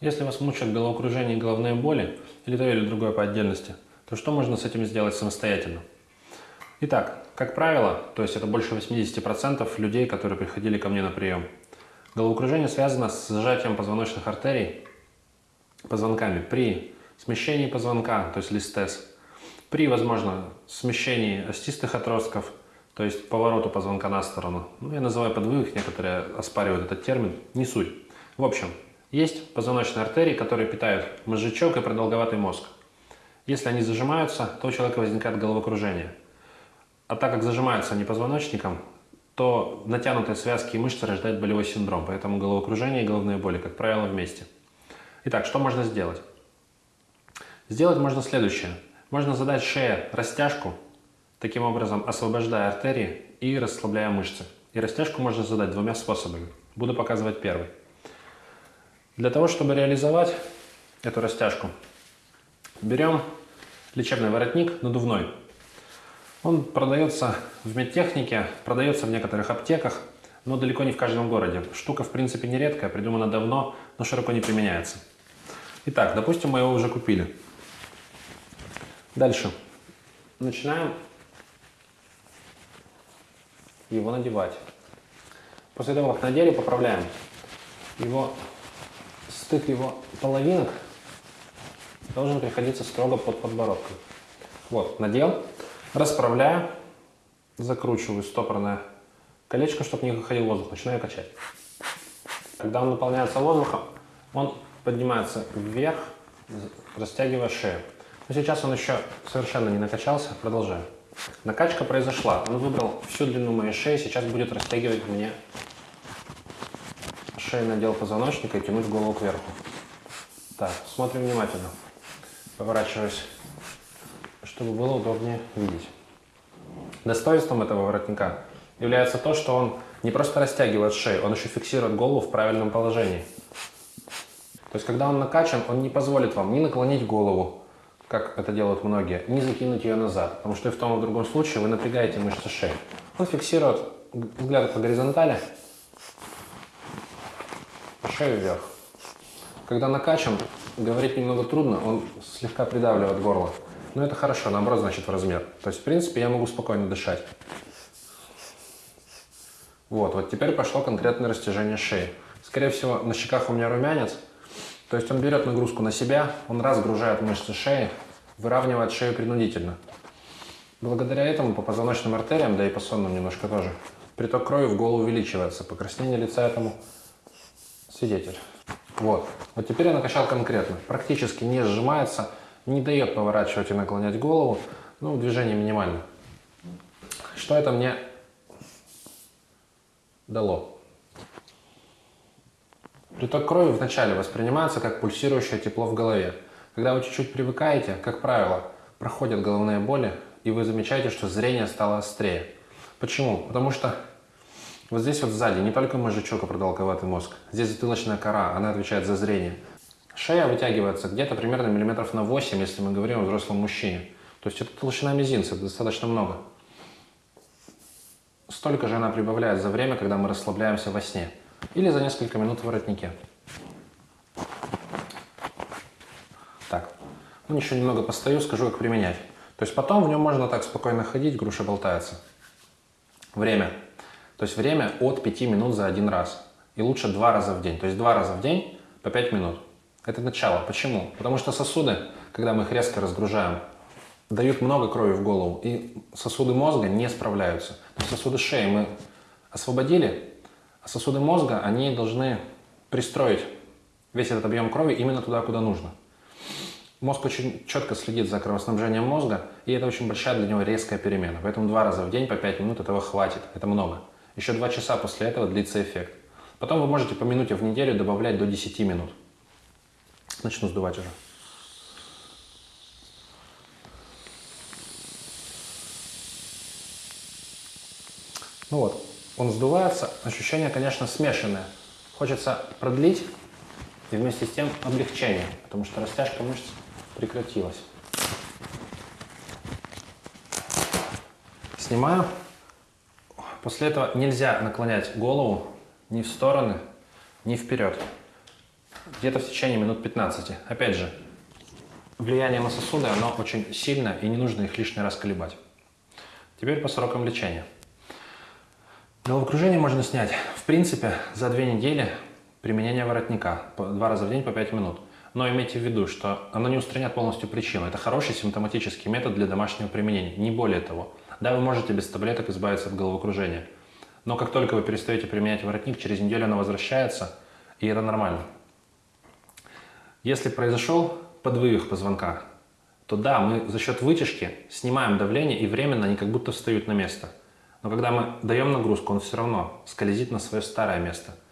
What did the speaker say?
Если вас мучают головокружение и головные боли, или то или другое по отдельности, то что можно с этим сделать самостоятельно? Итак, как правило, то есть это больше 80% людей, которые приходили ко мне на прием, головокружение связано с сжатием позвоночных артерий позвонками при смещении позвонка, то есть листез, при, возможно, смещении остистых отростков, то есть повороту позвонка на сторону. Ну, я называю подвывых, некоторые оспаривают этот термин, не суть. В общем, есть позвоночные артерии, которые питают мозжечок и продолговатый мозг. Если они зажимаются, то у человека возникает головокружение. А так как зажимаются они позвоночником, то натянутые связки и мышцы рождают болевой синдром, поэтому головокружение и головные боли, как правило, вместе. Итак, что можно сделать? Сделать можно следующее. Можно задать шее растяжку, таким образом освобождая артерии и расслабляя мышцы. И растяжку можно задать двумя способами. Буду показывать первый. Для того, чтобы реализовать эту растяжку, берем лечебный воротник надувной. Он продается в медтехнике, продается в некоторых аптеках, но далеко не в каждом городе. Штука, в принципе, не редкая, придумана давно, но широко не применяется. Итак, допустим, мы его уже купили. Дальше. Начинаем его надевать. После того, как надели, поправляем его стык его половинок должен приходиться строго под подбородком. Вот, надел, расправляю, закручиваю стопорное колечко, чтобы не выходил воздух, начинаю качать. Когда он наполняется воздухом, он поднимается вверх, растягивая шею. Но сейчас он еще совершенно не накачался, продолжаю. Накачка произошла, он выбрал всю длину моей шеи, сейчас будет растягивать мне шейный отдел позвоночника и тянуть голову кверху. Так, смотрим внимательно. Поворачиваюсь, чтобы было удобнее видеть. Достоинством этого воротника является то, что он не просто растягивает шею, он еще фиксирует голову в правильном положении. То есть, когда он накачан, он не позволит вам ни наклонить голову, как это делают многие, ни закинуть ее назад, потому что и в том и в другом случае вы напрягаете мышцы шеи. Он фиксирует взгляд по горизонтали, шею вверх. Когда накачан, говорить немного трудно, он слегка придавливает горло. Но это хорошо, наоборот, значит в размер. То есть, в принципе, я могу спокойно дышать. Вот, вот теперь пошло конкретное растяжение шеи. Скорее всего, на щеках у меня румянец. То есть он берет нагрузку на себя, он разгружает мышцы шеи, выравнивает шею принудительно. Благодаря этому по позвоночным артериям, да и по сонным немножко тоже, приток крови в голову увеличивается. Покраснение лица этому свидетель. Вот. Вот теперь я накачал конкретно. Практически не сжимается, не дает поворачивать и наклонять голову. Ну, движение минимально. Что это мне дало? Приток крови вначале воспринимается как пульсирующее тепло в голове. Когда вы чуть-чуть привыкаете, как правило, проходят головные боли, и вы замечаете, что зрение стало острее. Почему? Потому что вот здесь вот сзади не только мозжечок и продолговатый мозг, здесь затылочная кора, она отвечает за зрение. Шея вытягивается где-то примерно миллиметров на 8, если мы говорим о взрослом мужчине. То есть это толщина мизинца, это достаточно много. Столько же она прибавляет за время, когда мы расслабляемся во сне. Или за несколько минут в воротнике. Так, ну еще немного постою, скажу, как применять. То есть потом в нем можно так спокойно ходить, груша болтается. Время. То есть время от 5 минут за один раз. И лучше два раза в день. То есть два раза в день по 5 минут. Это начало. Почему? Потому что сосуды, когда мы их резко разгружаем, дают много крови в голову, и сосуды мозга не справляются. То есть сосуды шеи мы освободили, а сосуды мозга, они должны пристроить весь этот объем крови именно туда, куда нужно. Мозг очень четко следит за кровоснабжением мозга, и это очень большая для него резкая перемена. Поэтому два раза в день по 5 минут этого хватит, это много. Еще два часа после этого длится эффект. Потом вы можете по минуте в неделю добавлять до 10 минут. Начну сдувать уже. Ну вот, он сдувается. Ощущение, конечно, смешанное. Хочется продлить и вместе с тем облегчение, потому что растяжка мышц прекратилась. Снимаю. После этого нельзя наклонять голову ни в стороны, ни вперед. где-то в течение минут 15. Опять же, влияние на сосуды, оно очень сильно, и не нужно их лишний раз колебать. Теперь по срокам лечения. Головокружение можно снять, в принципе, за две недели применения воротника, два раза в день по 5 минут. Но имейте в виду, что оно не устранят полностью причину. Это хороший симптоматический метод для домашнего применения, не более того. Да, вы можете без таблеток избавиться от головокружения. Но как только вы перестаете применять воротник, через неделю оно возвращается, и это нормально. Если произошел подвывих позвонка, то да, мы за счет вытяжки снимаем давление, и временно они как будто встают на место. Но когда мы даем нагрузку, он все равно скользит на свое старое место –